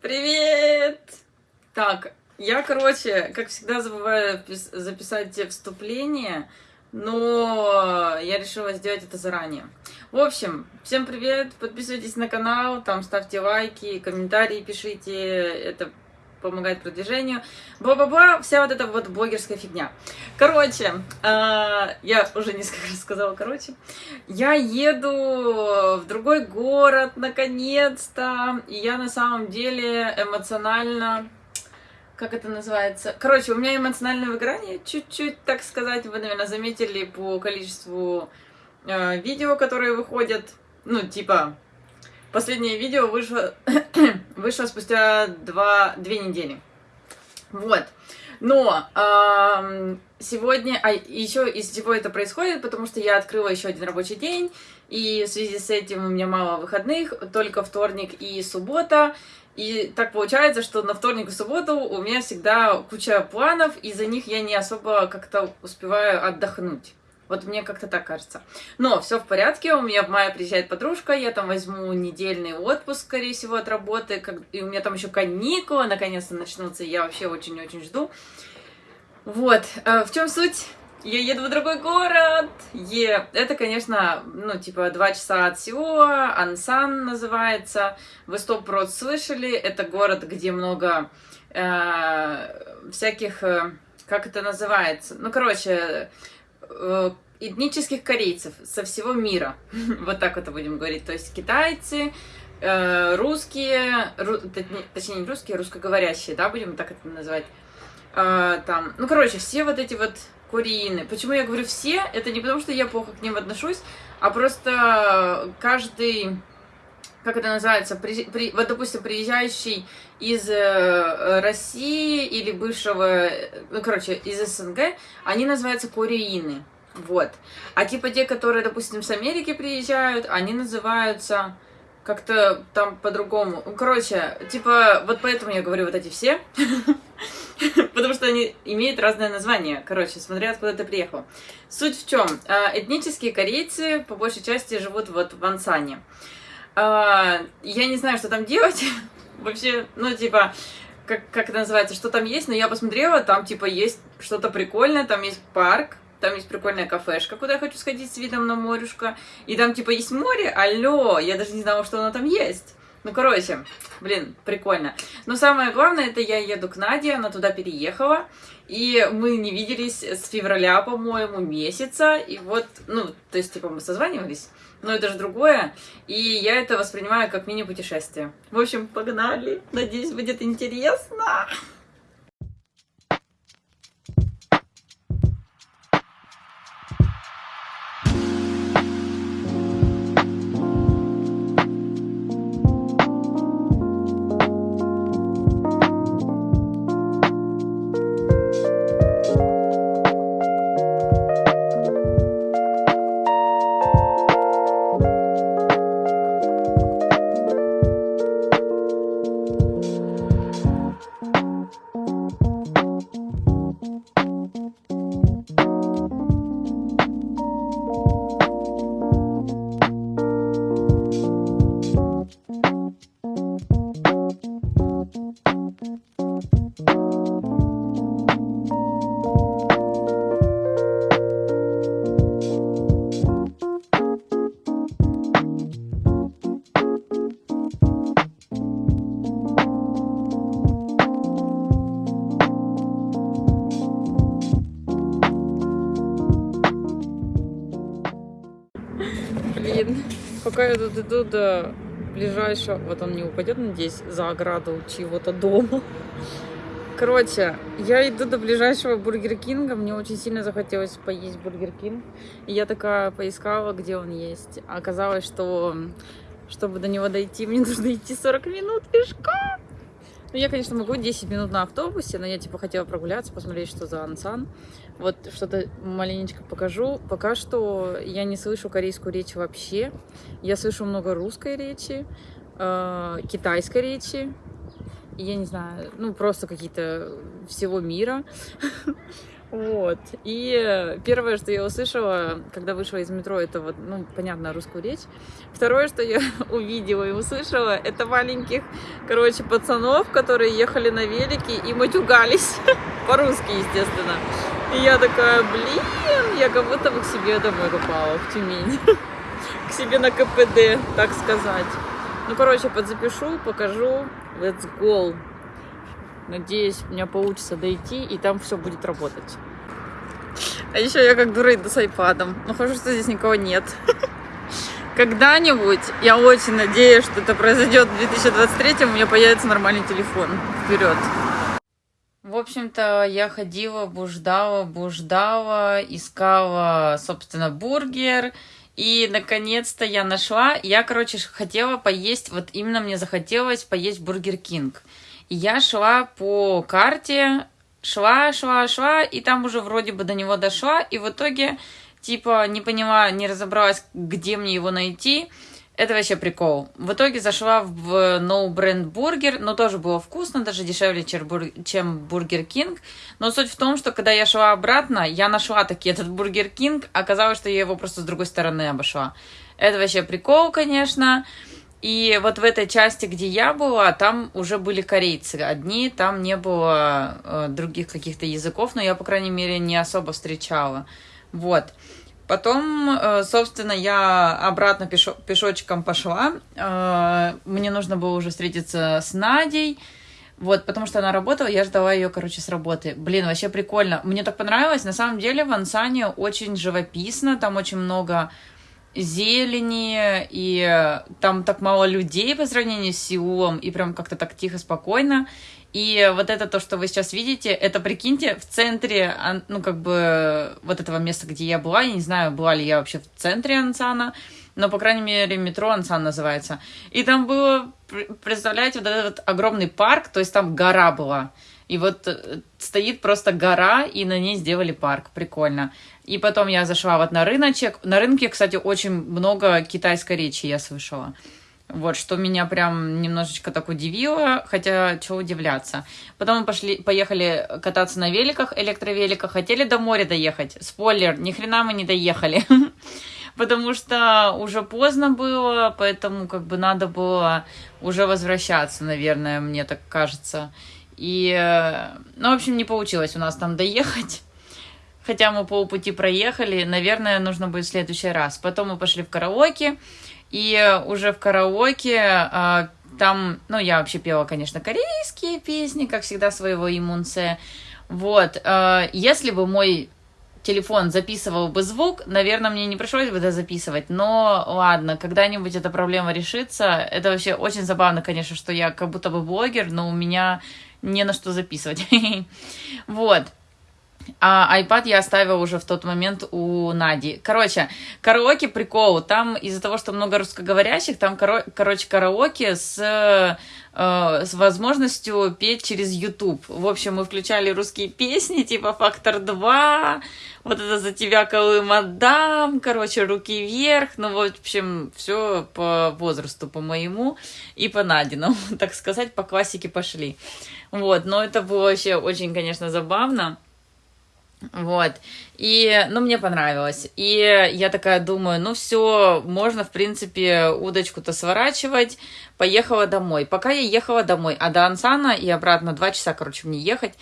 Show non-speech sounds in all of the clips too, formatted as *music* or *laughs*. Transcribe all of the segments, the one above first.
Привет! Так, я, короче, как всегда забываю записать вступление, но я решила сделать это заранее. В общем, всем привет, подписывайтесь на канал, там ставьте лайки, комментарии пишите, это помогает продвижению, бла-бла-бла, вся вот эта вот блогерская фигня. Короче, э, я уже несколько *laughs* раз сказала, короче, я еду в другой город, наконец-то, и я на самом деле эмоционально, как это называется, короче, у меня эмоциональное выгорание, чуть-чуть, так сказать, вы, наверное, заметили по количеству э, видео, которые выходят, ну, типа, Последнее видео вышло, *coughs* вышло спустя два, две недели. Вот. Но э, сегодня, а еще из всего это происходит, потому что я открыла еще один рабочий день, и в связи с этим у меня мало выходных, только вторник и суббота. И так получается, что на вторник и субботу у меня всегда куча планов, и за них я не особо как-то успеваю отдохнуть. Вот мне как-то так кажется. Но все в порядке, у меня в мае приезжает подружка, я там возьму недельный отпуск, скорее всего, от работы, и у меня там еще каникулы наконец-то начнутся, я вообще очень-очень жду. Вот, э, в чем суть? Я еду в другой город. Е. Это, конечно, ну, типа, два часа от Сеула. Ансан называется. Вы стоп прот слышали. Это город, где много э, всяких... Э, как это называется? Ну, короче, Э, этнических корейцев со всего мира. *laughs* вот так вот будем говорить. То есть китайцы, э, русские, точнее не русские, русскоговорящие, да, будем так это называть. Э, там, ну, короче, все вот эти вот кореины. Почему я говорю все? Это не потому, что я плохо к ним отношусь, а просто каждый как это называется, при, при, вот, допустим, приезжающий из э, России или бывшего, ну, короче, из СНГ, они называются кореины, вот. А типа те, которые, допустим, с Америки приезжают, они называются как-то там по-другому. Ну, короче, типа, вот поэтому я говорю вот эти все, *laughs* потому что они имеют разное название, короче, смотря откуда ты приехал. Суть в чем? Э, этнические корейцы по большей части живут вот в Ансане. А, я не знаю, что там делать. *laughs* Вообще, ну, типа, как, как это называется, что там есть, но я посмотрела, там, типа, есть что-то прикольное, там есть парк, там есть прикольная кафешка, куда я хочу сходить с видом на морюшко, и там, типа, есть море, алло, я даже не знала, что оно там есть. Ну, короче, блин, прикольно. Но самое главное, это я еду к Наде, она туда переехала, и мы не виделись с февраля, по-моему, месяца, и вот, ну, то есть, типа, мы созванивались, но это же другое, и я это воспринимаю как мини-путешествие. В общем, погнали, надеюсь, будет интересно. Пока я тут иду до ближайшего... Вот он не упадет, надеюсь, за ограду чьего-то дома. Короче, я иду до ближайшего Бургер Кинга. Мне очень сильно захотелось поесть Бургер Кинг. И я такая поискала, где он есть. Оказалось, что чтобы до него дойти, мне нужно идти 40 минут пешком. Ну, я, конечно, могу 10 минут на автобусе, но я, типа, хотела прогуляться, посмотреть, что за Ансан. Вот что-то маленечко покажу. Пока что я не слышу корейскую речь вообще. Я слышу много русской речи, э, китайской речи. Я не знаю, ну, просто какие-то всего мира. *laughs* Вот. И первое, что я услышала, когда вышла из метро, это вот, ну, понятно, русскую речь. Второе, что я *laughs* увидела и услышала, это маленьких, короче, пацанов, которые ехали на велике и матюгались. *laughs* По-русски, естественно. И я такая, блин, я как будто бы к себе домой попала, в Тюмень. *laughs* К себе на КПД, так сказать. Ну, короче, подзапишу, покажу. Let's go. Надеюсь, у меня получится дойти, и там все будет работать. А еще я как дура иду с айпадом. Ну, хорошо, что здесь никого нет. *laughs* Когда-нибудь, я очень надеюсь, что это произойдет в 2023, у меня появится нормальный телефон. Вперед! В общем-то, я ходила, буждала, буждала, искала, собственно, бургер. И, наконец-то, я нашла. Я, короче, хотела поесть, вот именно мне захотелось поесть Бургер Кинг. Я шла по карте, шла, шла, шла, и там уже вроде бы до него дошла, и в итоге, типа, не поняла, не разобралась, где мне его найти. Это вообще прикол. В итоге зашла в No Brand Burger, но тоже было вкусно, даже дешевле, чем Burger King. Но суть в том, что когда я шла обратно, я нашла таки этот Burger King, оказалось, что я его просто с другой стороны обошла. Это вообще прикол, конечно. И вот в этой части, где я была, там уже были корейцы одни, там не было э, других каких-то языков, но я, по крайней мере, не особо встречала. Вот. Потом, э, собственно, я обратно пешо пешочком пошла. Э, мне нужно было уже встретиться с Надей. Вот, потому что она работала, я ждала ее, короче, с работы. Блин, вообще прикольно. Мне так понравилось. На самом деле в Ансане очень живописно, там очень много зелени, и там так мало людей по сравнению с Сеулом, и прям как-то так тихо, спокойно. И вот это то, что вы сейчас видите, это, прикиньте, в центре, ну, как бы, вот этого места, где я была, я не знаю, была ли я вообще в центре Ансана, но, по крайней мере, метро Ансан называется. И там было, представляете, вот этот огромный парк, то есть там гора была. И вот э, стоит просто гора, и на ней сделали парк. Прикольно. И потом я зашла вот на рыночек. На рынке, кстати, очень много китайской речи я слышала. Вот, что меня прям немножечко так удивило, хотя что удивляться. Потом мы пошли, поехали кататься на великах, электровеликах, хотели до моря доехать. Спойлер, ни хрена мы не доехали. *laughs* Потому что уже поздно было, поэтому как бы надо было уже возвращаться, наверное, мне так кажется. И, э, ну, в общем, не получилось у нас там доехать. Хотя мы полпути проехали, наверное, нужно будет в следующий раз. Потом мы пошли в караоке, и уже в караоке а, там, ну, я вообще пела, конечно, корейские песни, как всегда, своего имунце. Вот, а, если бы мой телефон записывал бы звук, наверное, мне не пришлось бы это записывать, но ладно, когда-нибудь эта проблема решится. Это вообще очень забавно, конечно, что я как будто бы блогер, но у меня не на что записывать. *laughs* Вот. А iPad я оставила уже в тот момент у Нади. Короче, караоке прикол. Там из-за того, что много русскоговорящих, там, коро короче, караоке с, э, с возможностью петь через YouTube. В общем, мы включали русские песни, типа «Фактор 2», вот это «За тебя, Колы, мадам», короче, «Руки вверх». Ну, в общем, все по возрасту, по моему и по Надиному, *laughs* так сказать, по классике пошли. Вот, но это было вообще очень, конечно, забавно. Вот. И, ну, мне понравилось. И я такая думаю, ну, все, можно, в принципе, удочку-то сворачивать. Поехала домой. Пока я ехала домой, а до Ансана и обратно два часа, короче, мне ехать.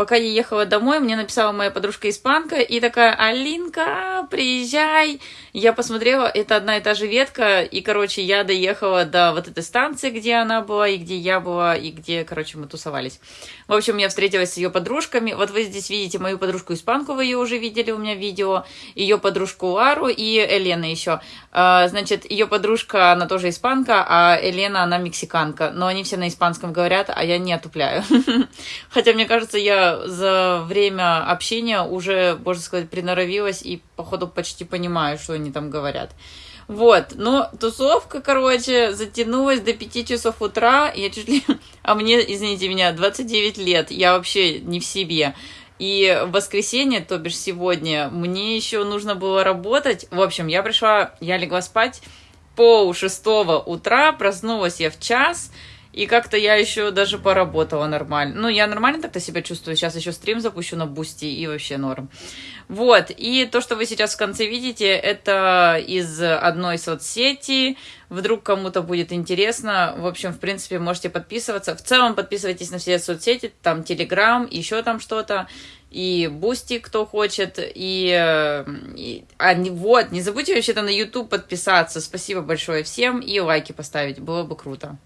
Пока я ехала домой, мне написала моя подружка-испанка и такая, Алинка, приезжай. Я посмотрела, это одна и та же ветка, и, короче, я доехала до вот этой станции, где она была, и где я была, и где, короче, мы тусовались. В общем, я встретилась с ее подружками. Вот вы здесь видите мою подружку-испанку, вы ее уже видели у меня в видео, ее подружку Лару и Елена еще. А, значит, ее подружка, она тоже испанка, а Елена, она мексиканка. Но они все на испанском говорят, а я не отупляю. *laughs* Хотя, мне кажется, я за время общения уже, можно сказать, приноровилась и, походу, почти понимаю, что они там говорят. Вот, но тусовка, короче, затянулась до 5 часов утра, я чуть ли... *laughs* А мне, извините меня, 29 лет, я вообще не в себе. И в воскресенье, то бишь сегодня, мне еще нужно было работать. В общем, я пришла, я легла спать пол шестого утра, проснулась я в час, И как-то я еще даже поработала нормально. Ну, я нормально так-то себя чувствую. Сейчас еще стрим запущу на Бусти и вообще норм. Вот. И то, что вы сейчас в конце видите, это из одной соцсети. Вдруг кому-то будет интересно. В общем, в принципе, можете подписываться. В целом, подписывайтесь на все соцсети. Там Телеграм, еще там что-то и Бусти, кто хочет, и, и а, вот, не забудьте вообще-то на YouTube подписаться, спасибо большое всем, и лайки поставить, было бы круто.